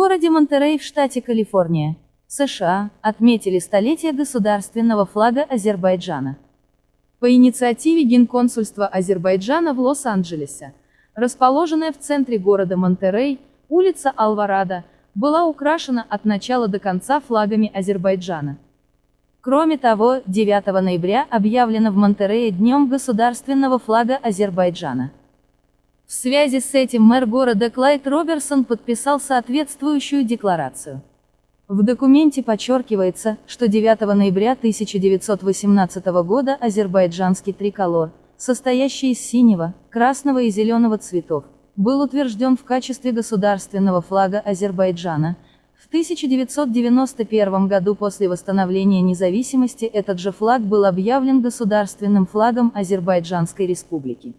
городе Монтерей в штате Калифорния, США, отметили столетие государственного флага Азербайджана. По инициативе Генконсульства Азербайджана в Лос-Анджелесе, расположенная в центре города Монтерей, улица Алварадо, была украшена от начала до конца флагами Азербайджана. Кроме того, 9 ноября объявлено в Монтерее Днем государственного флага Азербайджана. В связи с этим мэр города Клайд Роберсон подписал соответствующую декларацию. В документе подчеркивается, что 9 ноября 1918 года азербайджанский триколор, состоящий из синего, красного и зеленого цветов, был утвержден в качестве государственного флага Азербайджана. В 1991 году после восстановления независимости этот же флаг был объявлен государственным флагом Азербайджанской республики.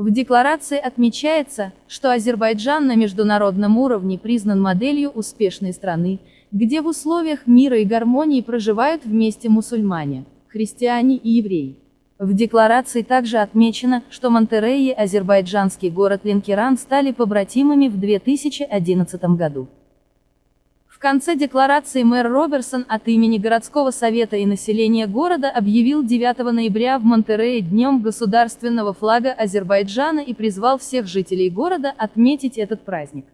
В декларации отмечается, что Азербайджан на международном уровне признан моделью успешной страны, где в условиях мира и гармонии проживают вместе мусульмане, христиане и евреи. В декларации также отмечено, что Монтерей и азербайджанский город Ленкеран стали побратимами в 2011 году. Конце декларации мэр Роберсон от имени городского совета и населения города объявил 9 ноября в Монтерее днем государственного флага Азербайджана и призвал всех жителей города отметить этот праздник.